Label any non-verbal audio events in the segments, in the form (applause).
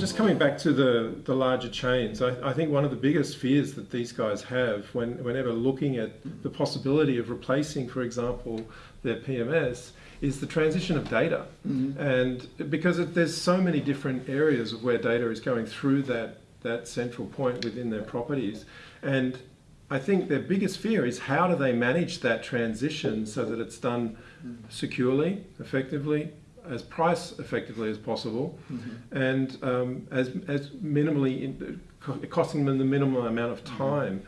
just coming back to the, the larger chains, I, I think one of the biggest fears that these guys have when, whenever looking at the possibility of replacing, for example, their PMS is the transition of data. Mhm. And because it, there's so many different areas of where data is going through that, that central point within their properties. And I think their biggest fear is how do they manage that transition so that it's done securely, effectively, as price effectively as possible, and um, as, as minimally, in, costing them the minimum amount of time.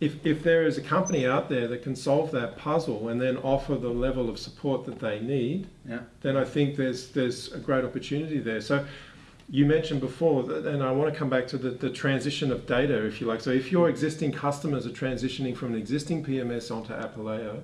If, if there is a company out there that can solve that puzzle and then offer the level of support that they need, Yeah. then I think there's there's a great opportunity there. So you mentioned before, and I want to come back to the, the transition of data, if you like. So if your existing customers are transitioning from an existing PMS onto Apaleo,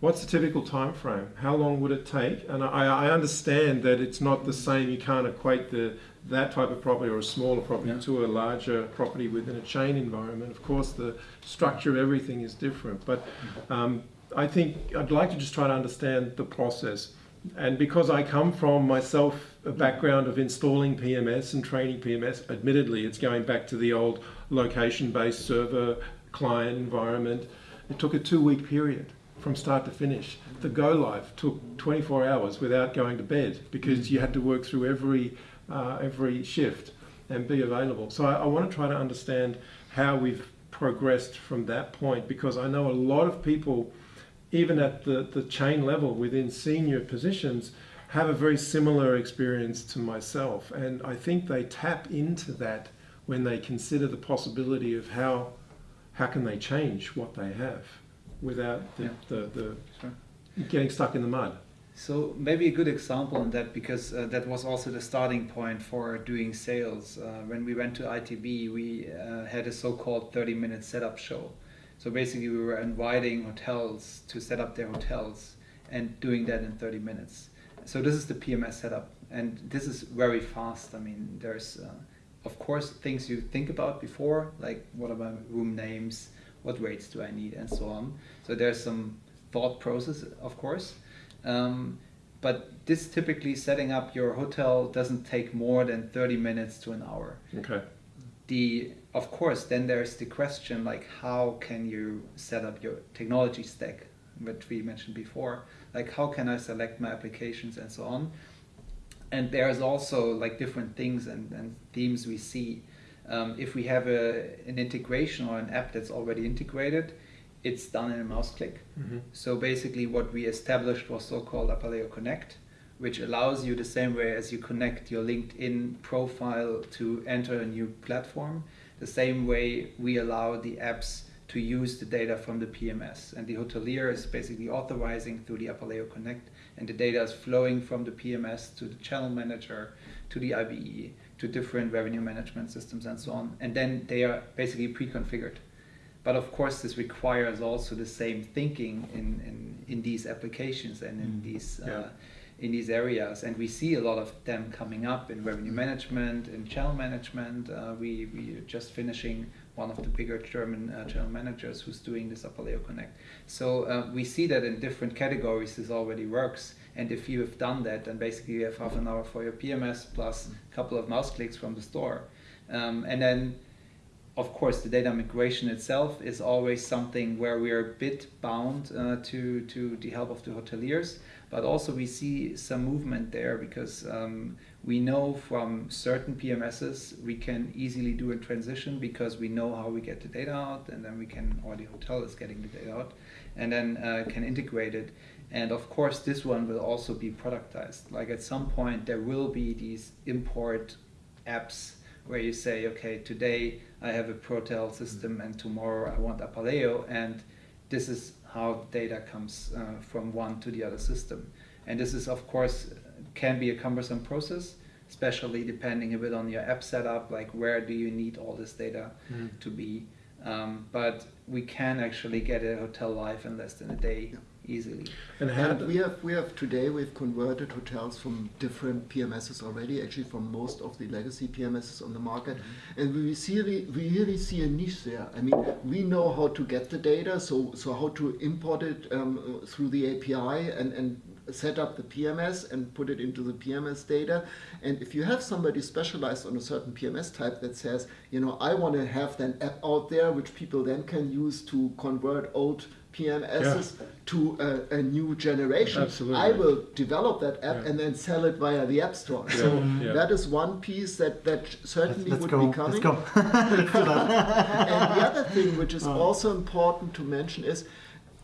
what's the typical time frame? How long would it take? And I, I understand that it's not the same. You can't equate the that type of property or a smaller property Yeah. to a larger property within a chain environment. Of course, the structure of everything is different, but um, I think I'd like to just try to understand the process. And because I come from myself a background of installing PMS and training PMS, admittedly, it's going back to the old location-based server client environment. It took a two-week period from start to finish. The go live took 24 hours without going to bed because you had to work through every uh, every shift and be available. So I, I want to try to understand how we've progressed from that point because I know a lot of people even at the, the chain level within senior positions, have a very similar experience to myself. And I think they tap into that when they consider the possibility of how, how can they change what they have without the, Yeah. the, the Sure. getting stuck in the mud. So maybe a good example on that because uh, that was also the starting point for doing sales. Uh, when we went to ITB, we uh, had a so-called 30-minute setup show. So basically, we were inviting hotels to set up their hotels and doing that in 30 minutes. So this is the PMS setup, and this is very fast. I mean, there's uh, of course things you think about before, like what are my room names, what rates do I need, and so on. So there's some thought process, of course. Um, but this typically setting up your hotel doesn't take more than 30 minutes to an hour. Okay. The of course then there's the question like how can you set up your technology stack, which we mentioned before. Like how can I select my applications and so on. And there's also like different things and, and themes we see. Um, if we have a, an integration or an app that's already integrated, it's done in a mouse click. Mhm. So basically, what we established was so-called Apaleo Connect, which allows you the same way as you connect your LinkedIn profile to enter a new platform, the same way we allow the apps to use the data from the PMS. And the hotelier is basically authorizing through the Apaleo Connect, and the data is flowing from the PMS to the channel manager, to the IBE, to different revenue management systems, and so on. And then they are basically pre-configured. But of course, this requires also the same thinking in, in, in these applications and in these Yeah. uh, in these areas. And we see a lot of them coming up in revenue management, in channel management. Uh, we we are just finishing one of the bigger German uh, channel managers who's doing this Apaleo Connect. So uh, we see that in different categories this already works. And if you have done that, then basically you have half an hour for your PMS plus a couple of mouse clicks from the store. Um, and then of course, the data migration itself is always something where we are a bit bound uh, to to the help of the hoteliers, but also we see some movement there because um, we know from certain PMSs we can easily do a transition because we know how we get the data out, and then we can, or the hotel is getting the data out, and then uh, can integrate it. And of course, this one will also be productized. Like at some point, there will be these import apps where you say, okay, today I have a Protel system and tomorrow I want Apaleo, and this is how data comes uh, from one to the other system. And this is, of course, can be a cumbersome process, especially depending a bit on your app setup, like where do you need all this data Mhm. to be. Um, but we can actually get a hotel live in less than a day easily. And And we have we have today we've converted hotels from different PMSs already, actually from most of the legacy PMSs on the market, and we see we really see a niche there. I mean, we know how to get the data, so so how to import it um, through the API and and set up the PMS and put it into the PMS data. And if you have somebody specialized on a certain PMS type that says, you know, I want to have an app out there which people then can use to convert old PMSs to a, a new generation. Absolutely. I will develop that app Yeah. and then sell it via the App Store. Yeah, So yeah. that is one piece that, that certainly Let's would go. be coming. Let's go. (laughs) Let's do and the other thing which is (laughs) also important to mention is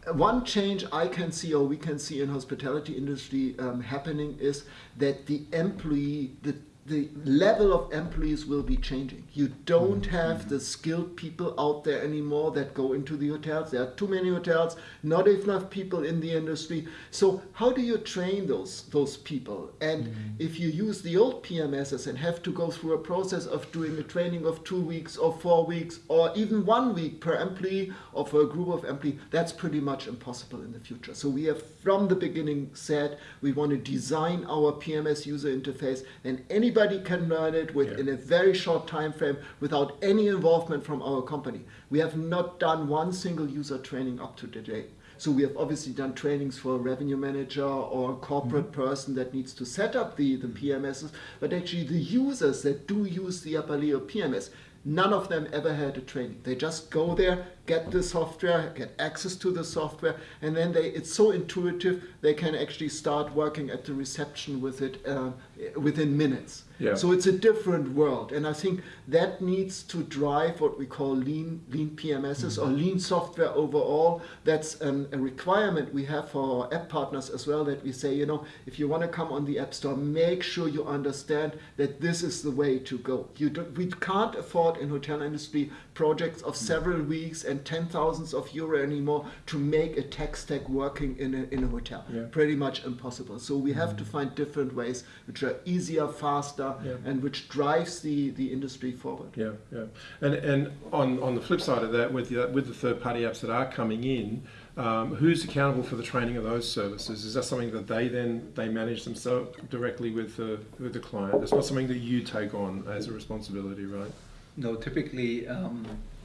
uh, one change I can see or we can see in hospitality industry um, happening is that the employee the the level of employees will be changing. You don't mm-hmm. have the skilled people out there anymore that go into the hotels. There are too many hotels, not enough people in the industry. So how do you train those those people? And mm-hmm. if you use the old PMSs and have to go through a process of doing a training of two weeks or four weeks or even one week per employee or for a group of employees, that's pretty much impossible in the future. So we have from the beginning said we want to design our PMS user interface and anybody can learn it within Yeah. a very short time frame without any involvement from our company. We have not done one single user training up to today. So we have obviously done trainings for a revenue manager or a corporate mm-hmm. person that needs to set up the, the PMSs, but actually the users that do use the Apaleo PMS, none of them ever had a training. They just go there, get the software, get access to the software, and then they it's so intuitive they can actually start working at the reception with it uh, within minutes. Yeah. So it's a different world, and I think that needs to drive what we call lean lean PMSs or lean software overall. That's um, a requirement we have for our app partners as well. That we say, you know, if you want to come on the App Store, make sure you understand that this is the way to go. You don't, we can't afford in hotel industry projects of several weeks and ten thousands of euro anymore to make a tech stack working in a in a hotel. Yeah. Pretty much impossible. So we have to find different ways which are easier, faster, Yeah. and which drives the, the industry forward. Yeah, yeah, and and on, on the flip side of that, with the with the third party apps that are coming in, um, who's accountable for the training of those services? Is that something that they then they manage themselves directly with the with the client? It's not something that you take on as a responsibility, right? No, typically um,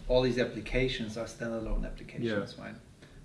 all these applications are standalone applications, right?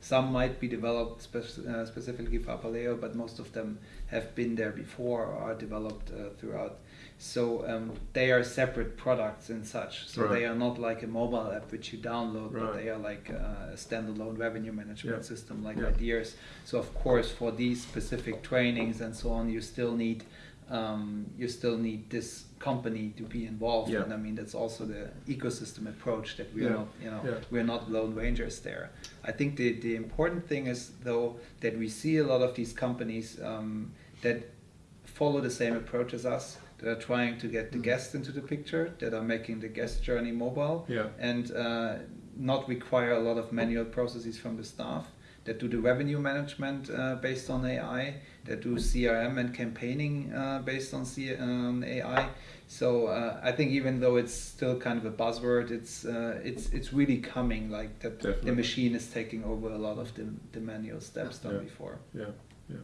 Some might be developed spec- uh, specifically for Apaleo, but most of them have been there before or are developed uh, throughout. So um, they are separate products and such. So they are not like a mobile app which you download, but they are like uh, a standalone revenue management Yeah. system like Yeah. IDeaS. So of course, for these specific trainings and so on, you still need um, you still need this company to be involved. Yeah. And I mean that's also the ecosystem approach that we're Yeah. not you know Yeah. we're not lone rangers there. I think the the important thing is though that we see a lot of these companies um, that follow the same approach as us. That are trying to get the Mm. guest into the picture, that are making the guest journey mobile, and uh, not require a lot of manual processes from the staff that do the revenue management uh, based on AI, that do CRM and campaigning uh, based on C- um, AI. So uh, I think even though it's still kind of a buzzword, it's uh, it's it's really coming like that. Definitely. The machine is taking over a lot of the, the manual steps done Yeah. before. Yeah, yeah.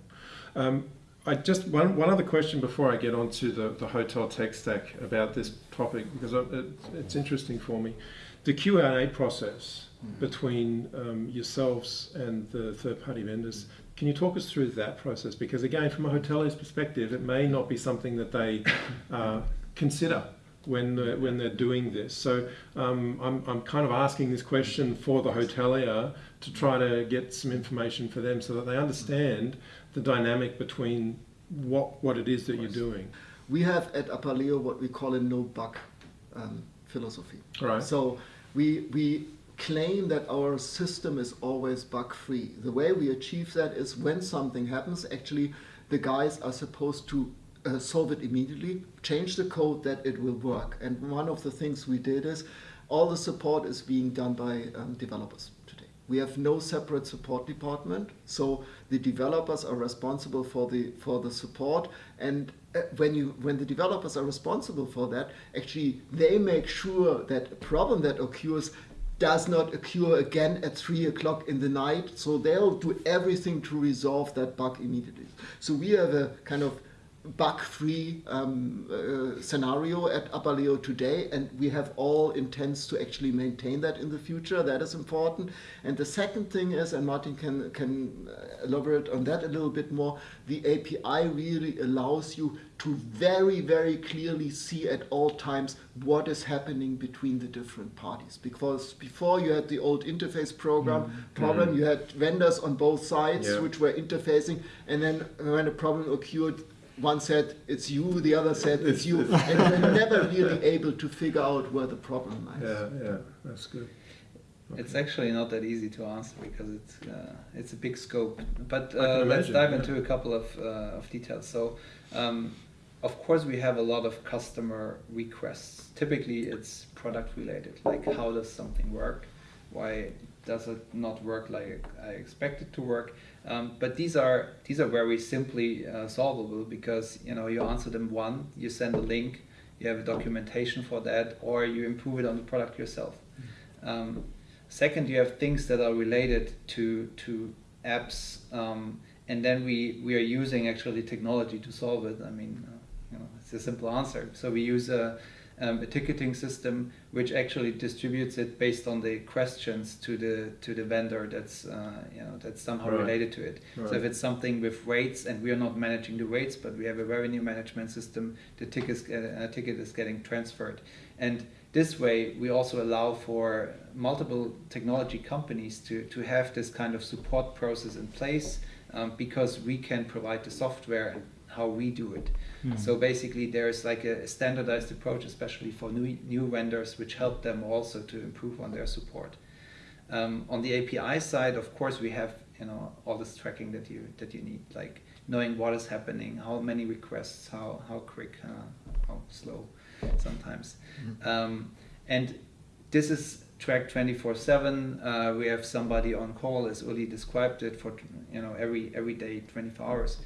Um, I just one one other question before I get on to the, the hotel tech stack about this topic because it, it's interesting for me. The Q and A process between um, yourselves and the third party vendors. Can you talk us through that process? Because again, from a hotelier's perspective, it may not be something that they uh, consider when uh, when they're doing this. So um, I'm I'm kind of asking this question for the hotelier to try to get some information for them so that they understand the dynamic between what what it is that you're doing. We have at Apaleo what we call a no-buck um, philosophy. Right. So we we claim that our system is always bug free. The way we achieve that is when something happens, actually the guys are supposed to uh, solve it immediately, change the code that it will work. And one of the things we did is all the support is being done by um, developers today. We have no separate support department, so the developers are responsible for the for the support. And uh, when you when the developers are responsible for that, actually they make sure that a problem that occurs does not occur again at three o'clock in the night. So they'll do everything to resolve that bug immediately. So we have a kind of bug-free um, uh, scenario at Apaleo today, and we have all intents to actually maintain that in the future. That is important. And the second thing is, and Martin can can elaborate on that a little bit more. The API really allows you to very very clearly see at all times what is happening between the different parties. Because before you had the old interface program problem, you had vendors on both sides Yeah. which were interfacing, and then when a problem occurred, one said it's you, the other said it's you, and we're never (laughs) really able to figure out where the problem lies. Yeah, yeah, that's good. It's actually not that easy to answer because it's uh, it's a big scope. But uh, let's imagine, dive yeah. into a couple of uh, of details. So, um, of course, we have a lot of customer requests. Typically, it's product related, like how does something work, why does it not work like I expect it to work. Um, but these are these are very simply uh, solvable because you know you answer them one, you send a link, you have a documentation for that, or you improve it on the product yourself. Um, second, you have things that are related to to apps, um, and then we we are using actually technology to solve it. I mean, uh, you know, it's a simple answer. So we use a um, a ticketing system which actually distributes it based on the questions to the to the vendor that's uh, you know that's somehow Right. related to it. So if it's something with rates and we are not managing the rates, but we have a revenue management system, the tickets, uh, ticket is getting transferred. And this way, we also allow for multiple technology companies to, to have this kind of support process in place um, because we can provide the software and how we do it. So basically, there's like a standardized approach, especially for new, new vendors, which help them also to improve on their support. Um, on the API side, of course, we have you know all this tracking that you that you need, like knowing what is happening, how many requests, how how quick, uh, how slow, sometimes, um, and this is tracked 24/7. Uh, we have somebody on call, as Uli described it, for you know every every day, 24 hours.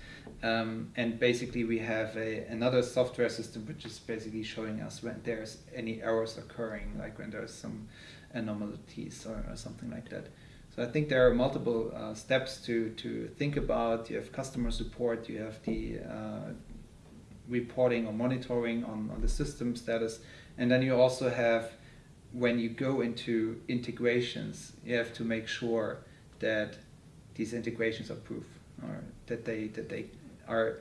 Um, and basically, we have a, another software system which is basically showing us when there's any errors occurring, like when there's some anomalies or, or something like that. So I think there are multiple uh, steps to, to think about. You have customer support, you have the uh, reporting or monitoring on, on the system status, and then you also have when you go into integrations, you have to make sure that these integrations are proof or that they that they are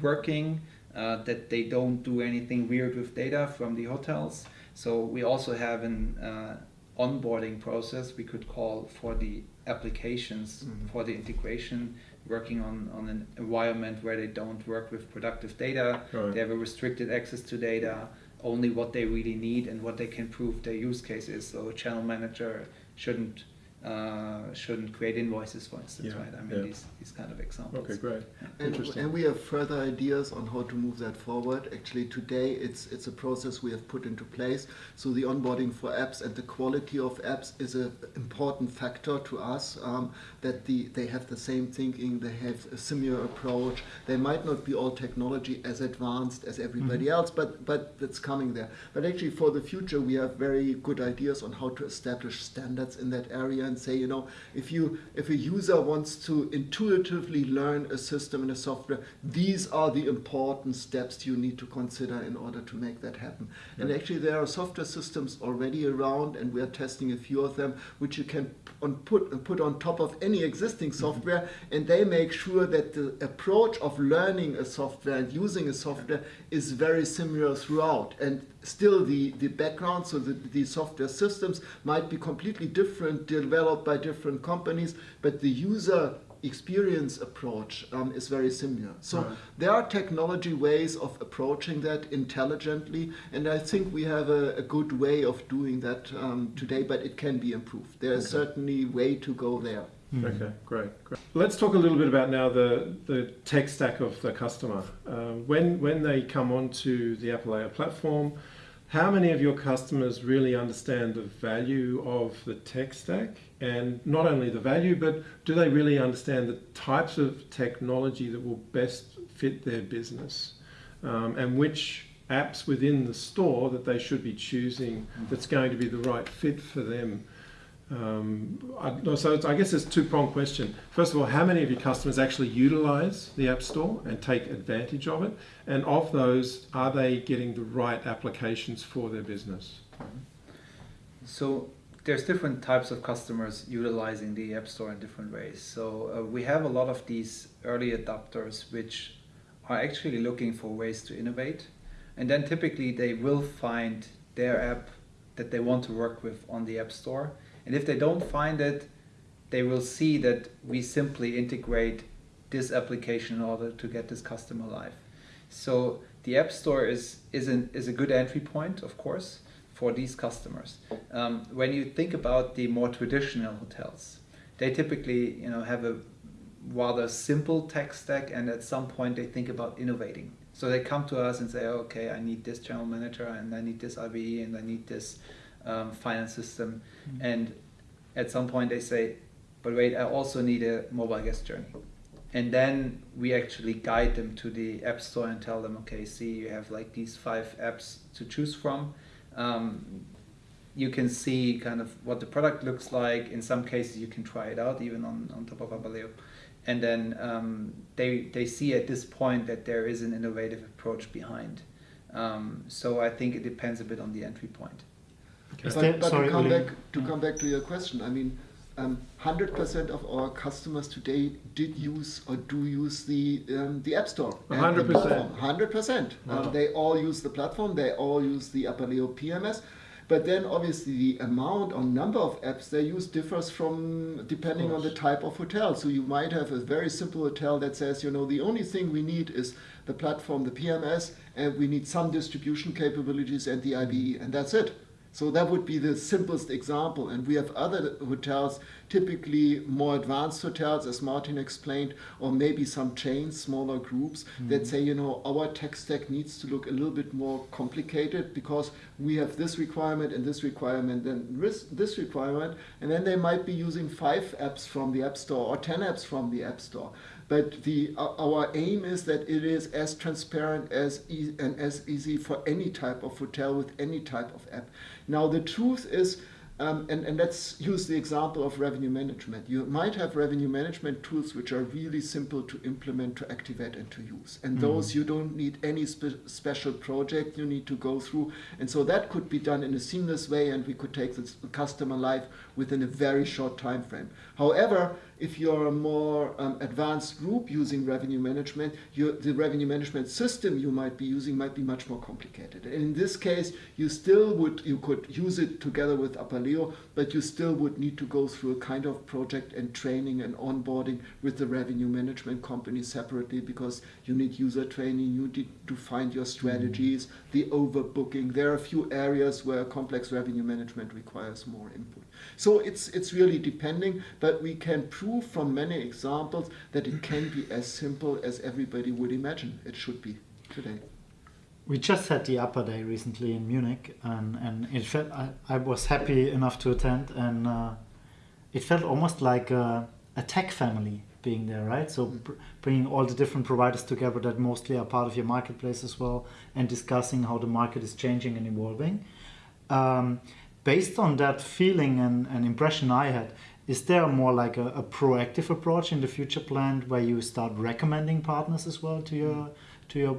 working, uh, that they don't do anything weird with data from the hotels. So we also have an uh, onboarding process we could call for the applications Mhm. for the integration, working on, on an environment where they don't work with productive data. Right. They have a restricted access to data, only what they really need and what they can prove their use case is. So a channel manager shouldn't uh, shouldn't create invoices, for instance, Yeah, right? I mean, yeah. these, these kind of examples. Okay, great. And, Interesting. and we have further ideas on how to move that forward. Actually, today it's it's a process we have put into place. So the onboarding for apps and the quality of apps is an important factor to us. Um, that the they have the same thinking, they have a similar approach. They might not be all technology as advanced as everybody else, but but that's coming there. But actually, for the future, we have very good ideas on how to establish standards in that area and say, you know, if you if a user wants to intuitively learn a system and a software, these are the important steps you need to consider in order to make that happen. And actually, there are software systems already around, and we are testing a few of them, which you can on put put on top of any existing mm-hmm. software, and they make sure that the approach of learning a software and using a software is very similar throughout. And still, the the background, so the, the software systems might be completely different, developed by different companies, but the user experience approach um, is very similar. So Right. there are technology ways of approaching that intelligently, and I think we have a, a good way of doing that um, today, but it can be improved. There is Okay. certainly way to go there. Okay, great, great. Let's talk a little bit about now the, the tech stack of the customer. Um, when, when they come onto the Apaleo platform, how many of your customers really understand the value of the tech stack? And not only the value, but do they really understand the types of technology that will best fit their business? Um, and which apps within the store that they should be choosing that's going to be the right fit for them? Um, I, so I guess it's a two-pronged question. First of all, how many of your customers actually utilize the App Store and take advantage of it? And of those, are they getting the right applications for their business? So there's different types of customers utilizing the App Store in different ways. So uh, we have a lot of these early adopters which are actually looking for ways to innovate, and then typically they will find their app that they want to work with on the App Store. And if they don't find it, they will see that we simply integrate this application in order to get this customer live. So the App Store is is, an, is a good entry point, of course, for these customers. Um, when you think about the more traditional hotels, they typically you know have a rather simple tech stack, and at some point they think about innovating. So they come to us and say, okay, I need this channel manager, and I need this IBE, and I need this um, finance system, Mm-hmm. and at some point they say, but wait, I also need a mobile guest journey. And then we actually guide them to the app store and tell them, okay, see, you have like these five apps to choose from. Um, you can see kind of what the product looks like. In some cases, you can try it out even on, on top of Apaleo. And then um, they, they see at this point that there is an innovative approach behind. Um, so I think it depends a bit on the entry point. But, but sorry, to come back to come back to your question, I mean, um, hundred percent of our customers today did use or do use the um, the App Store. 100%. Hundred percent. Wow. Um, They all use the platform. They all use the Apaleo PMS. But then obviously the amount or number of apps they use differs from depending on the type of hotel. So you might have a very simple hotel that says, you know, the only thing we need is the platform, the PMS, and we need some distribution capabilities and the IBE, and that's it. So that would be the simplest example. And we have other hotels, typically more advanced hotels, as Martin explained, or maybe some chains, smaller groups, that mm-hmm. say, you know, our tech stack needs to look a little bit more complicated because we have this requirement and this requirement and this, this requirement. And then they might be using five apps from the App Store or 10 apps from the App Store. But the, uh, our aim is that it is as transparent as e- and as easy for any type of hotel with any type of app. Now the truth is, um, and, and let's use the example of revenue management. You might have revenue management tools which are really simple to implement, to activate, and to use. And those you don't need any spe- special project you need to go through. And so that could be done in a seamless way, and we could take the customer live within a very short time frame. However, if you're a more um, advanced group using revenue management, the revenue management system you might be using might be much more complicated. And in this case, you still would you could use it together with Apaleo, but you still would need to go through a kind of project and training and onboarding with the revenue management company separately because you need user training, you need to find your strategies, the overbooking. There are a few areas where complex revenue management requires more input. So it's it's really depending, but we can prove from many examples that it can be as simple as everybody would imagine it should be today. We just had the upper day recently in Munich, and, and it felt I, I was happy enough to attend, and uh, it felt almost like a, a tech family being there, right? So br- bringing all the different providers together that mostly are part of your marketplace as well, and discussing how the market is changing and evolving. Um, based on that feeling and, and impression I had, is there more like a, a proactive approach in the future planned where you start recommending partners as well to your to your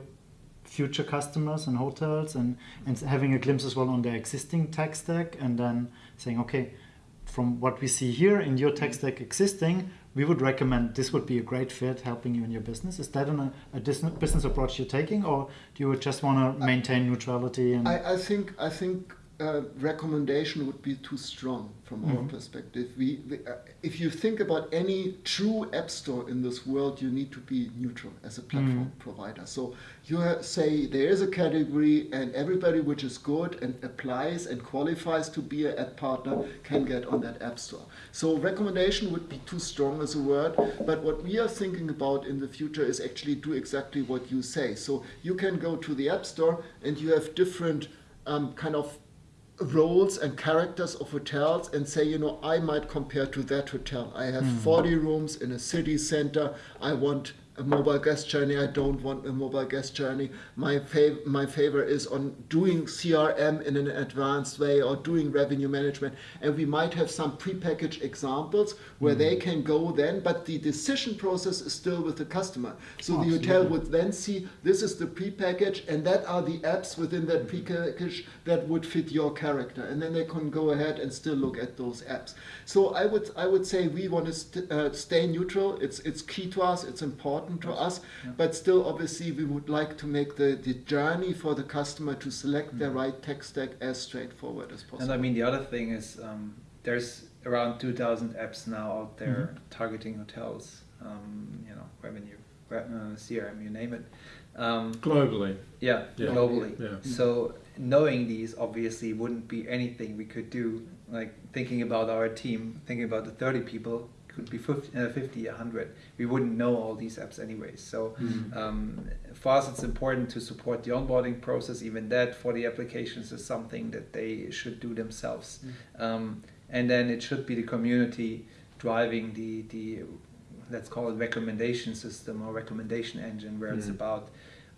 future customers and hotels and, and having a glimpse as well on their existing tech stack and then saying, okay, from what we see here in your tech stack existing, we would recommend this would be a great fit helping you in your business. Is that an, a business approach you're taking or do you just want to maintain neutrality? And I, I think I think uh, recommendation would be too strong from our Mhm. perspective. We, we uh, if you think about any true app store in this world, you need to be neutral as a platform provider. So you say there is a category, and everybody which is good and applies and qualifies to be an app partner can get on that app store. So recommendation would be too strong as a word, but what we are thinking about in the future is actually do exactly what you say. So you can go to the app store and you have different um, kind of roles and characters of hotels and say, you know, I might compare to that hotel. I have hmm. 40 rooms in a city center. I want a mobile guest journey. I don't want a mobile guest journey. My fav- my favor is on doing CRM in an advanced way or doing revenue management. And we might have some prepackaged examples where they can go then, but the decision process is still with the customer. So the hotel would then see this is the prepackaged, and that are the apps within that prepackage that would fit your character, and then they can go ahead and still look at those apps. So I would I would say we want to st- uh, stay neutral. It's it's key to us. It's important to us, Yeah. but still, obviously, we would like to make the, the journey for the customer to select their right tech stack as straightforward as possible. And I mean, the other thing is um, there's around 2,000 apps now out there Mm-hmm. targeting hotels, um, you know, revenue, uh, CRM, you name it. Um, Globally, yeah, Yeah. globally. yeah. So knowing these obviously wouldn't be anything we could do. Like thinking about our team, thinking about the 30 people, could be 50, uh, 50 100. We wouldn't know all these apps anyways. So um, for us, it's important to support the onboarding process. Even that for the applications is something that they should do themselves. Um, and then it should be the community driving the the let's call it recommendation system or recommendation engine, where it's Mhm. about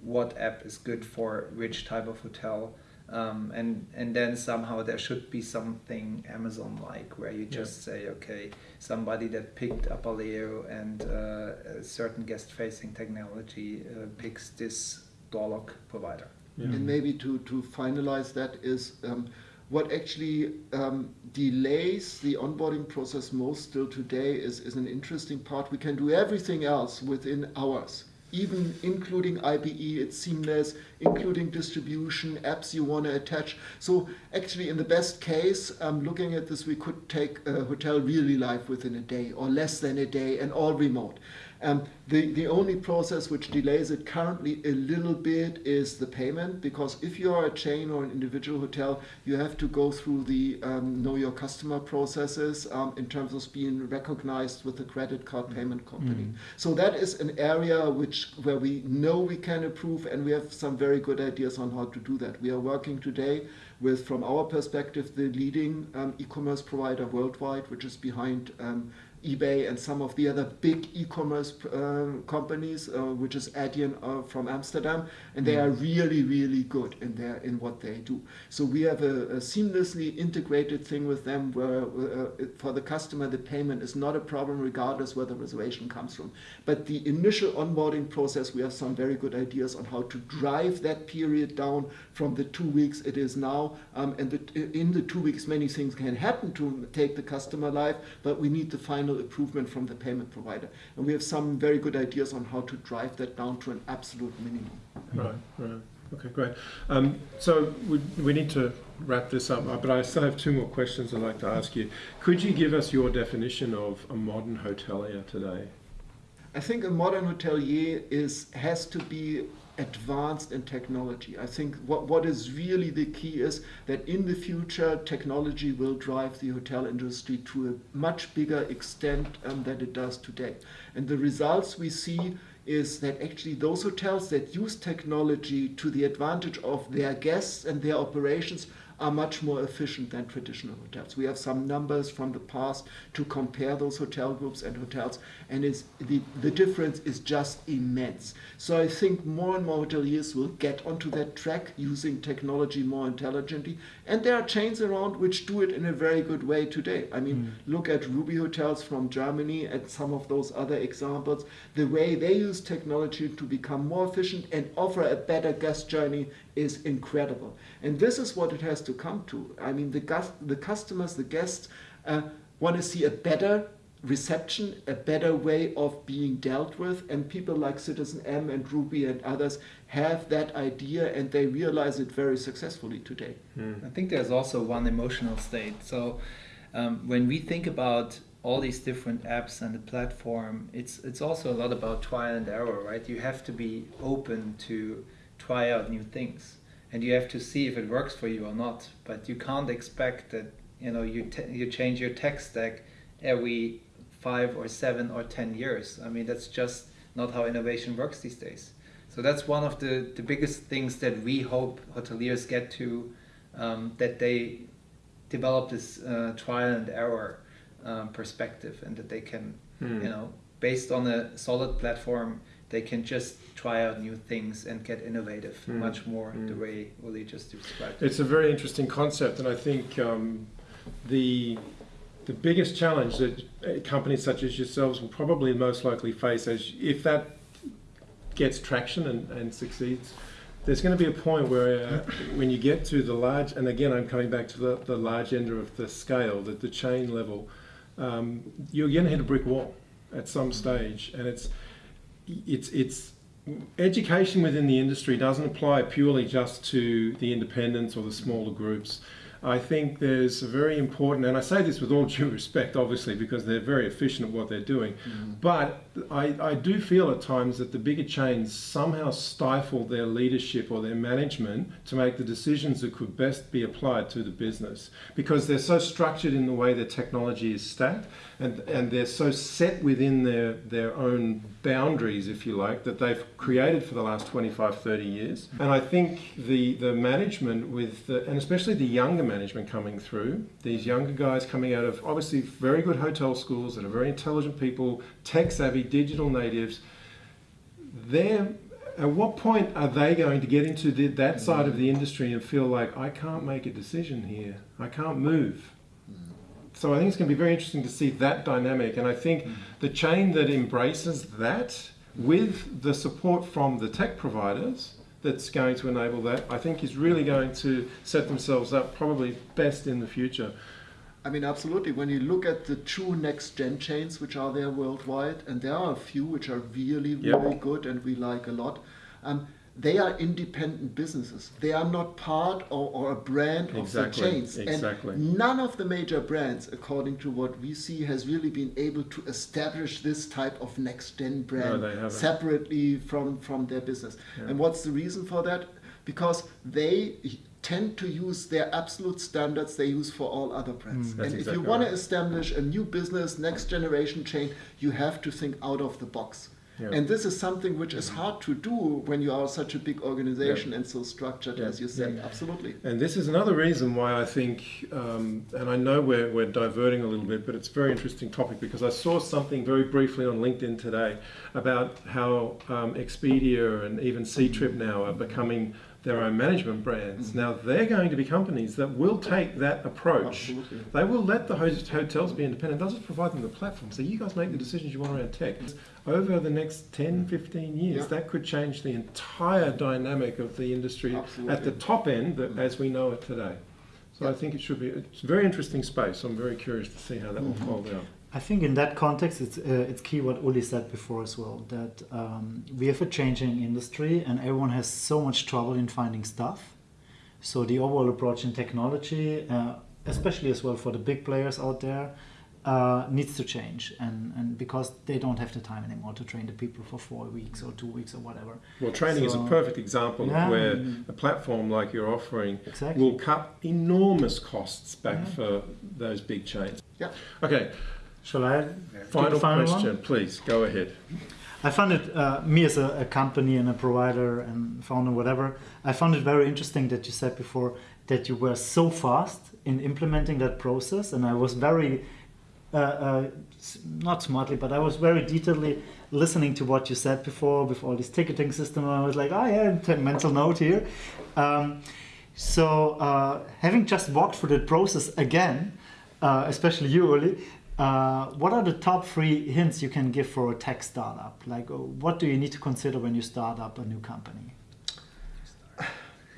what app is good for which type of hotel. Um, and and then somehow there should be something Amazon like where you Yeah. just say okay somebody that picked up a Apaleo and uh, a certain guest facing technology uh, picks this door lock provider. yeah. And maybe to, to finalize that is um, what actually um, delays the onboarding process most still today is, is an interesting part. We can do everything else within hours, even including IBE, it's seamless, including distribution, apps you want to attach. So actually, in the best case, um, looking at this, we could take a hotel really live within a day or less than a day and all remote. Um, the, the only process which delays it currently a little bit is the payment because if you are a chain or an individual hotel, you have to go through the um, know your customer processes um, in terms of being recognized with the credit card payment company. Mm. So that is an area which where we know we can improve and we have some very good ideas on how to do that. We are working today with, from our perspective, the leading um, e-commerce provider worldwide, which is behind um, eBay and some of the other big e-commerce uh, companies, uh, which is Adyen uh, from Amsterdam, and they are really, really good in their in what they do. So we have a, a seamlessly integrated thing with them, where uh, for the customer the payment is not a problem, regardless where the reservation comes from. But the initial onboarding process, we have some very good ideas on how to drive that period down from the two weeks it is now, um, and the, in the two weeks many things can happen to take the customer life, but we need the final improvement from the payment provider. And we have some very good ideas on how to drive that down to an absolute minimum. Right, right. Okay, great. Um, so we, we need to wrap this up, uh, but I still have two more questions I'd like to ask you. Could you give us your definition of a modern hotelier today? I think a modern hotelier is has to be advanced in technology. I think what, what is really the key is that in the future technology will drive the hotel industry to a much bigger extent um, than it does today. And the results we see is that actually those hotels that use technology to the advantage of their guests and their operations are much more efficient than traditional hotels. We have some numbers from the past to compare those hotel groups and hotels, and it's, the, the difference is just immense. So I think more and more hoteliers will get onto that track using technology more intelligently, and there are chains around which do it in a very good way today. I mean, hmm. look at Ruby Hotels from Germany and some of those other examples. The way they use technology to become more efficient and offer a better guest journey is incredible. And this is what it has to come to. I mean, the, gus- the customers, the guests, uh, want to see a better reception, a better way of being dealt with, and people like citizenM and Ruby and others have that idea and they realize it very successfully today. I think there's also one emotional state. So um, when we think about all these different apps and the platform, it's it's also a lot about trial and error, right? You have to be open to try out new things, and you have to see if it works for you or not. But you can't expect that you know you you change your tech stack every five or seven or ten years. I mean that's just not how innovation works these days. So that's one of the, the biggest things that we hope hoteliers get to, um, that they develop this uh, trial and error um, perspective and that they can, Hmm. you know, based on a solid platform, they can just try out new things and get innovative Mm. much more the Mm. way Uli just described. It's a very interesting concept, and I think um, the the biggest challenge that uh, companies such as yourselves will probably most likely face, as if that gets traction and, and succeeds, there's going to be a point where uh, when you get to the large, and again I'm coming back to the, the large end of the scale, the, the chain level, um, you're going to hit a brick wall at some stage, and it's it's it's education within the industry doesn't apply purely just to the independents or the smaller groups. I think there's a very important, and I say this with all (laughs) due respect, obviously, because they're very efficient at what they're doing. Mm-hmm. But I, I do feel at times that the bigger chains somehow stifle their leadership or their management to make the decisions that could best be applied to the business because they're so structured in the way their technology is stacked and, and they're so set within their, their own boundaries, if you like, that they've created for the last 25, 30 years. And I think the, the management with, the, and especially the younger management coming through, these younger guys coming out of obviously very good hotel schools that are very intelligent people, tech savvy, digital natives, they're at what point are they going to get into the, that side of the industry and feel like I can't make a decision here, I can't move? Mm. So I think it's going to be very interesting to see that dynamic, and I think mm. the chain that embraces that with the support from the tech providers that's going to enable that, I think is really going to set themselves up probably best in the future. I mean, absolutely. When you look at the true next gen chains which are there worldwide, and there are a few which are really, Yep. really good and we like a lot, um, they are independent businesses. They are not part or, or a brand Exactly, of the chains. exactly. And none of the major brands, according to what we see, has really been able to establish this type of next gen brand haven't. separately from, from their business. Yeah. And what's the reason for that? Because they tend to use their absolute standards they use for all other brands. Mm. And if exactly you want right. to establish a new business, next generation chain, you have to think out of the box. Yeah. And this is something which is hard to do when you are such a big organization and so structured, Yeah. as you say. Absolutely. And this is another reason why I think, um, and I know we're, we're diverting a little bit, but it's a very interesting topic because I saw something very briefly on LinkedIn today about how um, Expedia and even Ctrip now are becoming their own management brands. Mm-hmm. Now they're going to be companies that will take that approach. Absolutely. They will let the ho- hotels be independent. They'll just provide them the platform. So you guys make the decisions you want around tech. Mm-hmm. Over the next 10, 15 years, Yeah. that could change the entire dynamic of the industry at the top end that, mm-hmm. as we know it today. So I think it should be, it's a very interesting space. I'm very curious to see how that will fold out. I think in that context, it's uh, it's key what Uli said before as well that um, we have a changing industry and everyone has so much trouble in finding stuff. So the overall approach in technology, uh, especially as well for the big players out there, uh, needs to change, and and because they don't have the time anymore to train the people for four weeks or two weeks or whatever. Well, training is a perfect example Yeah. of where a platform like you're offering Exactly. will cut enormous costs back Yeah. for those big chains. Yeah. Okay, Shall I? take the final, one? question, please, go ahead. I found it, uh, me as a, a company and a provider and founder, whatever, I found it very interesting that you said before that you were so fast in implementing that process. And I was very, uh, uh, not smartly, but I was very detailedly listening to what you said before, with all this ticketing system. And I was like, oh yeah, take mental note here. Um, so uh, having just walked through that process again, uh, especially you, Uli, uh, what are the top three hints you can give for a tech startup? Like, uh, what do you need to consider when you start up a new company?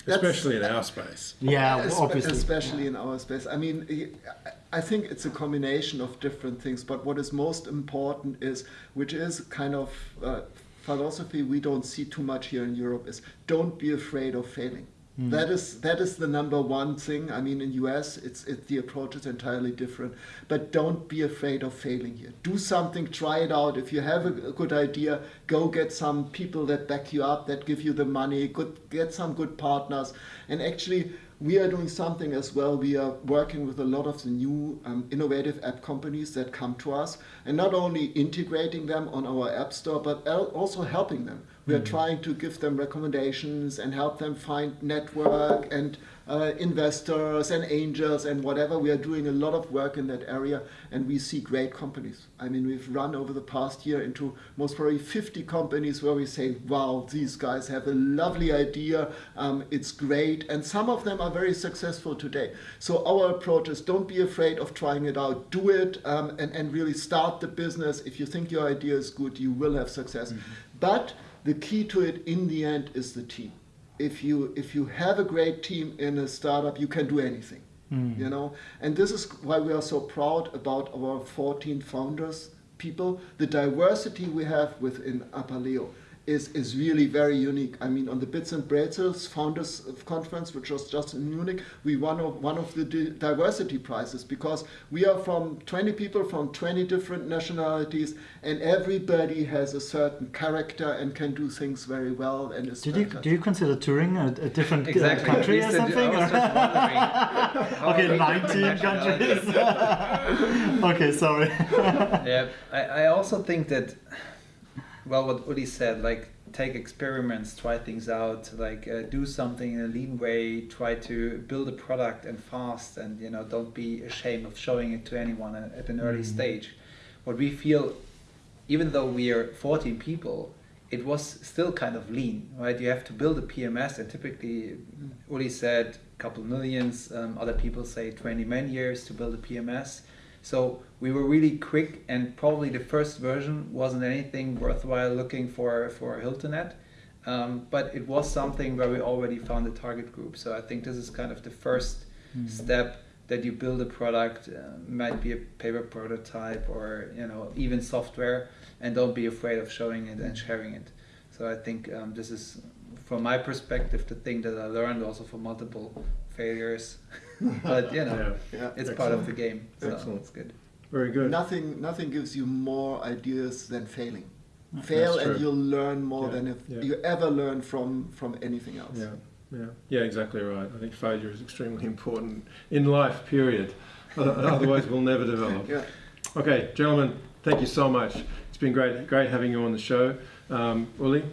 Especially in our space. Yeah, Espe- obviously. Especially in our space. I mean, I- I think it's a combination of different things, but what is most important is, which is kind of uh, philosophy we don't see too much here in Europe, is don't be afraid of failing. That is that is the number one thing. I mean, in US, it's it, the approach is entirely different. But don't be afraid of failing here. Do something, try it out. If you have a, a good idea, go get some people that back you up, that give you the money. Good, get some good partners, and actually we are doing something as well. We are working with a lot of the new um, innovative app companies that come to us, and not only integrating them on our app store, but also helping them We are trying to give them recommendations and help them find network and uh, investors and angels and whatever. We are doing a lot of work in that area and we see great companies. I mean, we've run over the past year into most probably 50 companies where we say, wow, these guys have a lovely idea, um, it's great. And some of them are very successful today. So our approach is don't be afraid of trying it out, do it um, and, and really start the business. If you think your idea is good, you will have success. But the key to it in the end is the team if you if you have a great team in a startup, you can do anything. Hmm. You know, and this is why we are so proud about our 14 founders, people. The diversity we have within Apaleo is is really very unique. I mean, on the Bits and Pretzels Founders Conference, which was just in Munich, we won of one of the di- diversity prizes because we are from 20 people from 20 different nationalities, and everybody has a certain character and can do things very well. And is Did you do you consider touring a, a different uh, Exactly. country or used to do- something? Or- just wondering (laughs) how okay, 19 countries. (laughs) okay, sorry. yeah, I, I also think that, well, what Uli said, like take experiments, try things out, like uh, do something in a lean way, try to build a product and fast, and you know, don't be ashamed of showing it to anyone at, an early Mhm. stage. What we feel, even though we are 14 people, it was still kind of lean, right? You have to build a PMS, and typically, Uli said a couple millions. Um, other people say 20 man years to build a PMS. So we were really quick, and probably the first version wasn't anything worthwhile looking for for Hilton at. Um, but it was something where we already found a target group. So I think this is kind of the first step that you build a product, uh, might be a paper prototype or you know even software, and don't be afraid of showing it and sharing it. So I think um, this is, from my perspective, the thing that I learned also from multiple failures. (laughs) (laughs) but you know, Yeah. Yeah. it's part of the game. So Excellent. it's good. Very good. Nothing, nothing gives you more ideas than failing. That's Fail true. and you'll learn more Yeah, than if yeah. you ever learn from from anything else. Yeah, yeah, yeah, exactly right. I think failure is extremely important in life, period. (laughs) Otherwise, we'll never develop. Yeah. Okay, gentlemen, thank you so much. It's been great, great having you on the show. Um, Uli,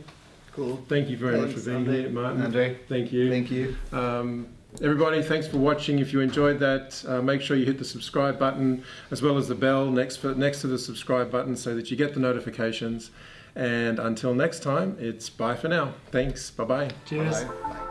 Cool. thank you very much for being Andre. here. Martin, Andre, thank you. thank you. Um, everybody, thanks for watching. If you enjoyed that, uh, make sure you hit the subscribe button as well as the bell next for, next to the subscribe button so that you get the notifications. And until next time, it's bye for now. Thanks. Bye bye. Cheers. Bye.